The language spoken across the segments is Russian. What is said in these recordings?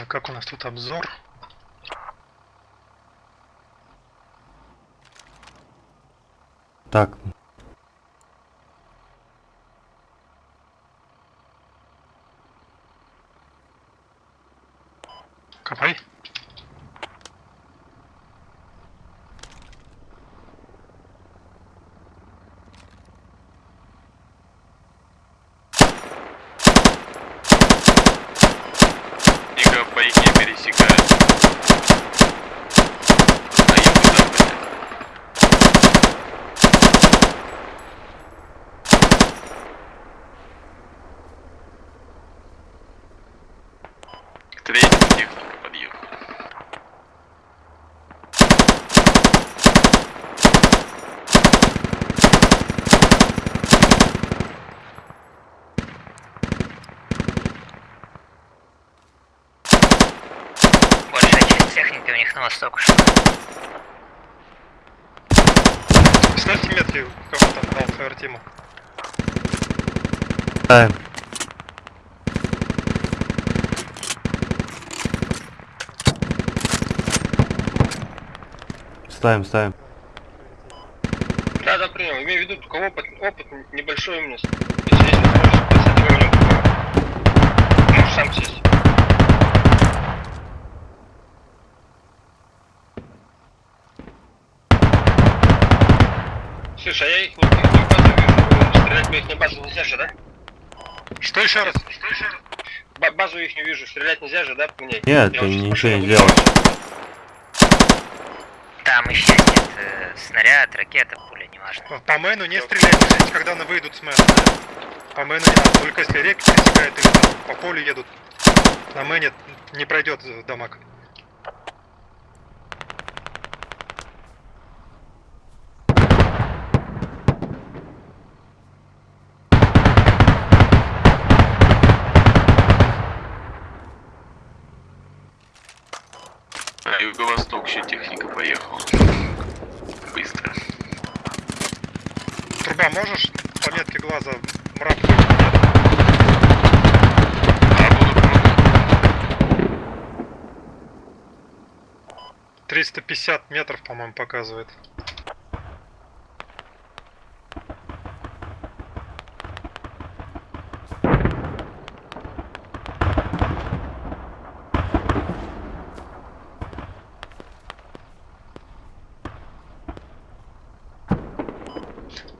А как у нас тут обзор? Так, Копай. Техники у них на восток. Ставьте метки, кого там дал фаер тиму. ставим. Ставим, ставим. Да, да, принял. Имею в виду, у кого опыт, опыт небольшой у меня. Слушай, а я их не, не базу вижу. Стрелять по их базу нельзя же, да? Что еще раз? Что еще раз? Ба- базу их не вижу, стрелять нельзя же, да, по ней? Нет, Я ты ничего не делаешь. Там еще нет э, снаряд, ракета, пуля, неважно. По- По мэну не стрелять, ждите, когда они выйдут с мэна. По мэну не надо, только если реки пересекают или там по полю едут. На мэне не пройдет дамаг. Поехала. Быстро. Труба, можешь по метке глаза мрак? А пробовать. 350 метров, по-моему, показывает.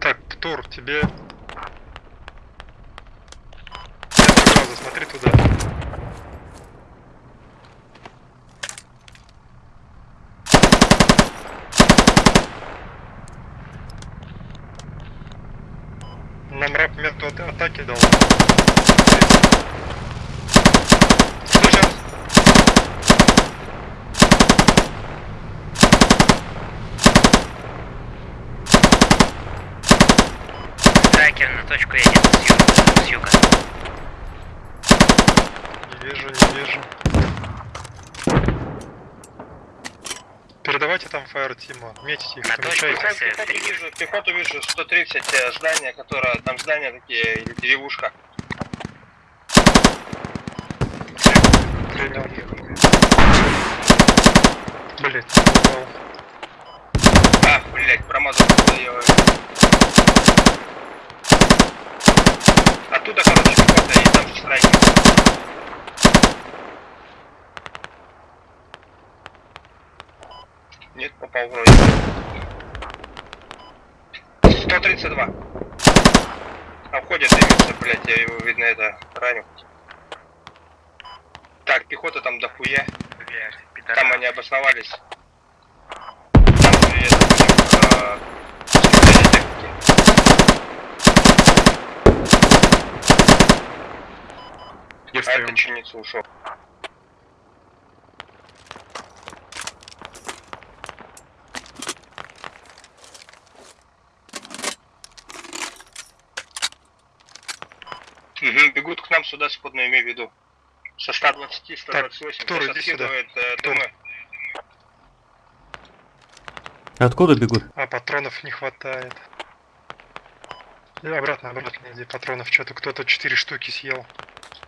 Так, Птур, тебе... Метр глаза, смотри туда. Нам раб мету от- атаки дал. Стой, щас. Страйкер на точку едет с юга. С юга. Не вижу, не вижу. Передавайте там фаер Тима, метите их, На точку Пехоту вижу, пехоту вижу, 130 э, здания, которое, там здания такие, или деревушка. Принял. Блять, упал. А, блять, промазал. Оттуда, короче, пехота, и там же страйкер. Нет, попал вроде. 132. А входит дымится, блять, я его, видно, это, раню. Так, пехота там дохуя. Там они обосновались. Там это, э, А встаем? это чиница ушел. Угу. Бегут к нам сюда сходно, имею в виду. Со 120, 128. Так, Тур, сюда. Э, Думы. Откуда бегут? А патронов не хватает. И обратно, обратно иди. Патронов что-то кто-то 4 штуки съел.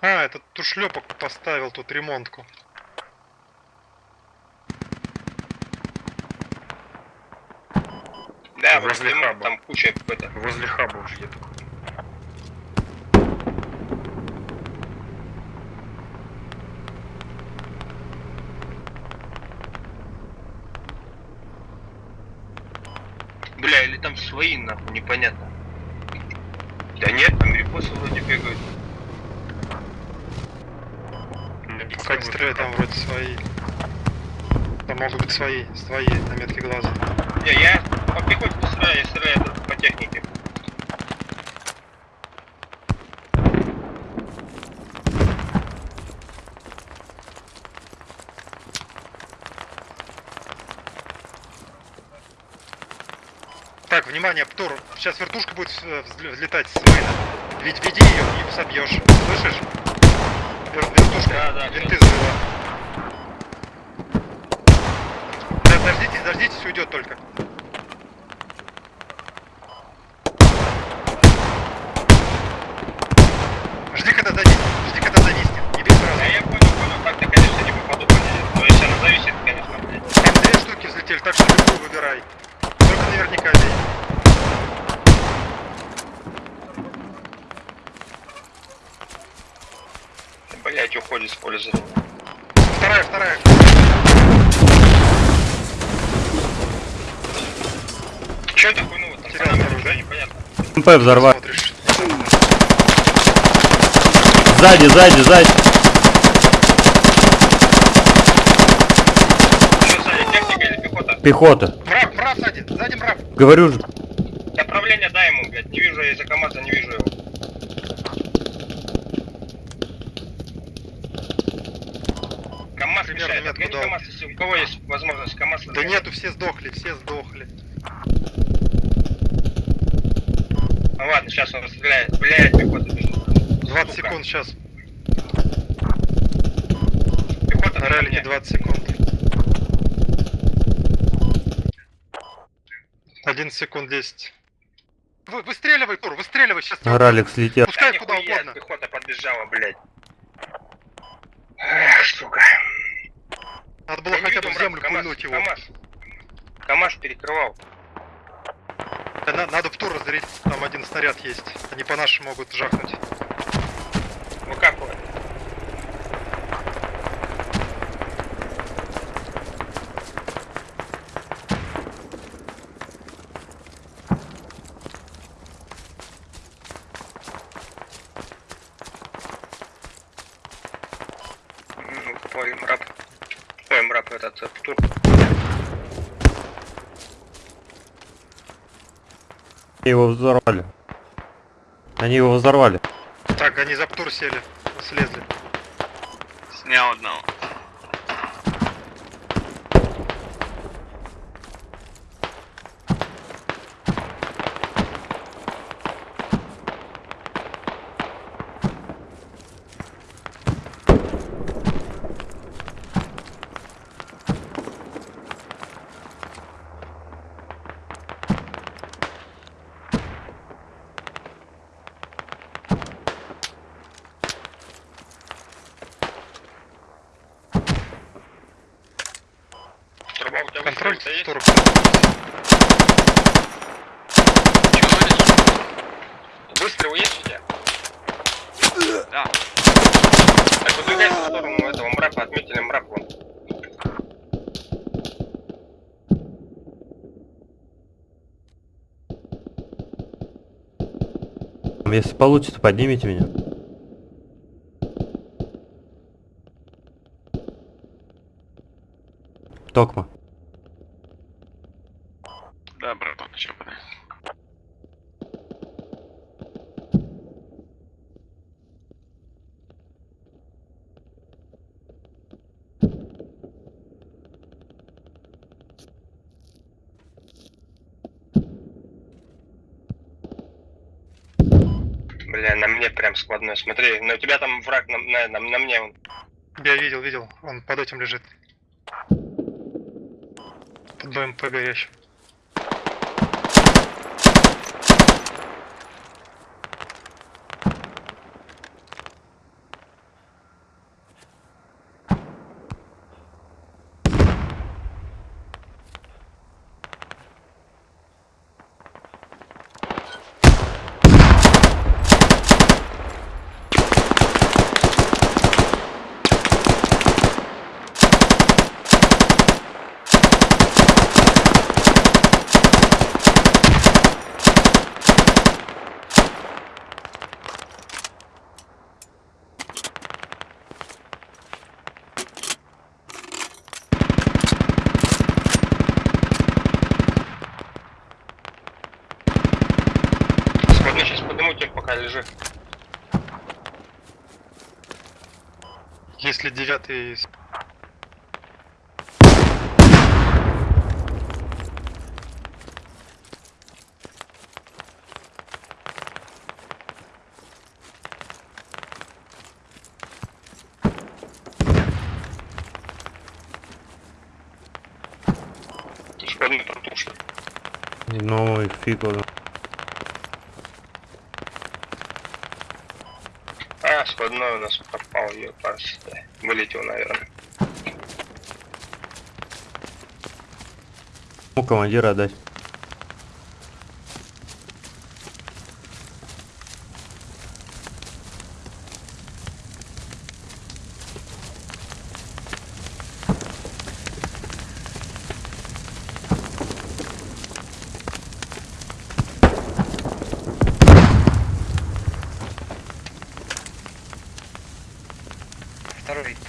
А, этот тушлепок поставил тут ремонтку. Да, возле хаба. Там куча это. Возле хаба уже где-то. Там свои, нахуй, непонятно. Да нет, там репосы вроде бегают. Пока не стреляй, там вроде свои. Там могут быть свои, свои на метке глаза. Не, я по пехоте не стреляю, я стреляю по технике. Так, внимание, Птур, сейчас вертушка будет э, взле- взлетать с Мейна. Ведь веди ее, не собьешь. Слышишь? Вер- вертушка, Да, да, винты завела. Да, дождитесь, дождитесь, уйдет только. Жди, когда зависнет, жди, когда зависнет. Не бей сразу. Да я понял, понял, так-то, конечно, не попаду по ней. Но если она зависит, конечно, блядь. Там две штуки взлетели, так что любую выбирай. Только наверняка бей. Блять, уходит с поля за Вторая, вторая. Че это хуйну там? Терял Панама, оружие. да, непонятно. МП взорвать. Смотришь. Сзади, сзади, сзади. Что, сзади, техника или пехота? Пехота. Мрак, мрак сзади, сзади мрак. Говорю же. Направление дай ему, блядь. Не вижу я из-за КамАЗа, не вижу его. КамАЗ Примерно мешает. метку дал. КамАЗ, если у кого есть возможность КамАЗ Да нету, все сдохли, все сдохли. Ну ладно, сейчас он стреляет. Блядь, пехота бежит. 20 Сука. секунд сейчас. Пехота На ралике мне. 20 секунд. 11 секунд 10. Вы, выстреливай, Тур, выстреливай сейчас. Ралик слетел. Да Пускай куда нихуя, угодно. пехота подбежала, блядь. Эх, сука. Надо было Я не хотя бы в землю пульнуть его. КамАЗ. КамАЗ перекрывал. Да на- надо в тур разделить, там один снаряд есть. Они по нашим могут жахнуть. Выкапывает. Ну, Ой, мрап. Ой, мрап этот, тур. Его взорвали. Они его взорвали. Так, они за птур сели, слезли. Снял одного. Труба у тебя Контроль выстрел-то есть? тур. Чего вылез? Выстрел есть у тебя? Да. Так, выдвигайся в сторону этого мрапа, отметили мрап вон. Если получится, поднимите меня. Токма. Да, братан, чё бы. Бля, на мне прям складной. Смотри, на тебя там враг на, на, на, на мне он. Я видел, видел, он под этим лежит. Под БМП горящим. Лежит. Если девятый... Ну, и фиг его. Сходной у нас пропал, ее Вылетел, наверное. У командира отдать.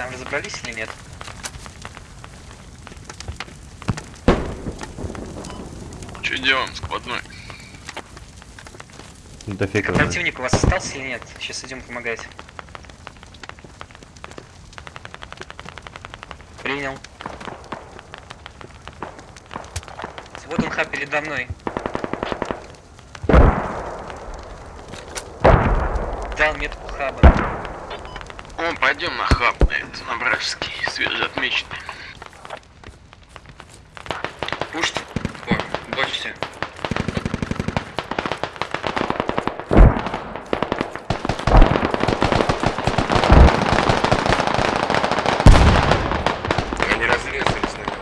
Там разобрались или нет? Что делаем, складной? Да фиг его знает. Противник у вас остался или нет? Сейчас идем помогать. Принял. Вот он ха передо мной. Дал метку хаба. О, пойдем на хаб, этот, на свежеотмеченный. Пушьте. О, бочите. Они разрезались, наверное.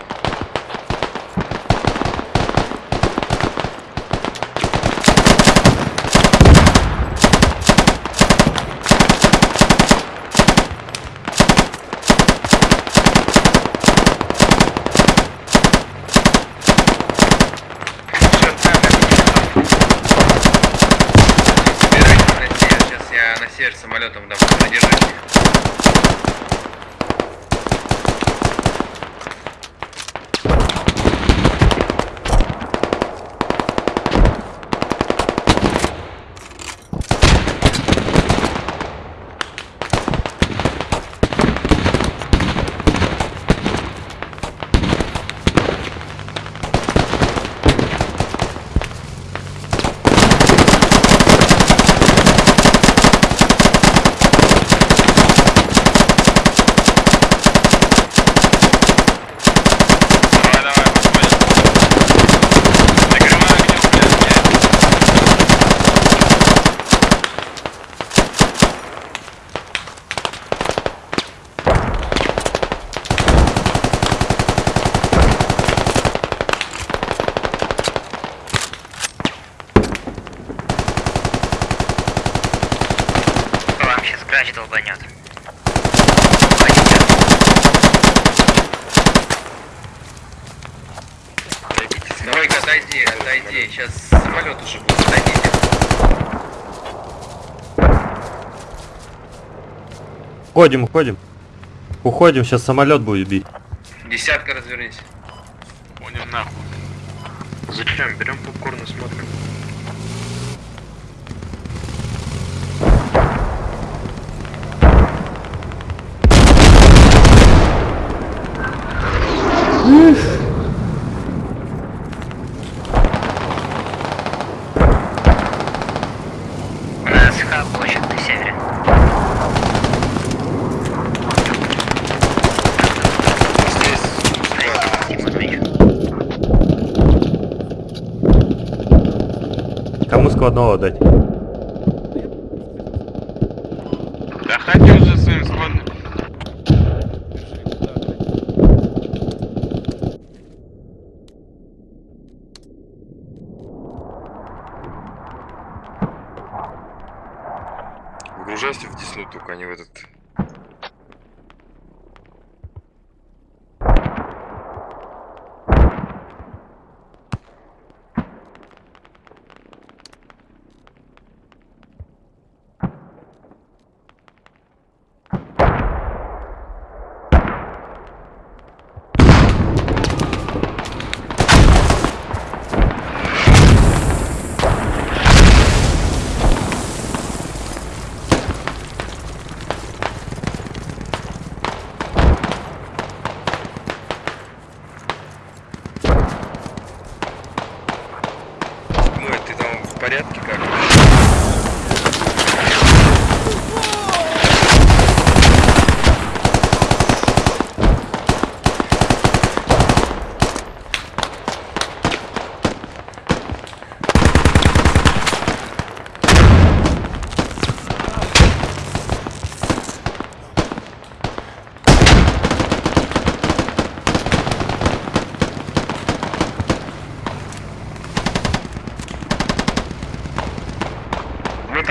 Сейчас север самолетом дам задержать. Сейчас самолет уже будет. Отойдите. Уходим, уходим. Уходим, сейчас самолет будет бить. Десятка развернись. Понял нахуй. Зачем? Берем попкорн и смотрим. Хаб очень на севере. Здесь. Кому складного отдать? Да ходи уже своим складным. Выгружайся в только а не в этот...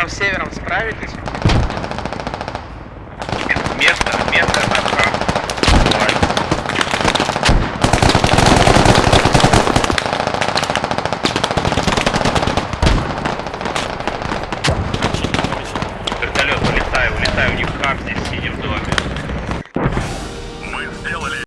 севером справитесь? Место, место.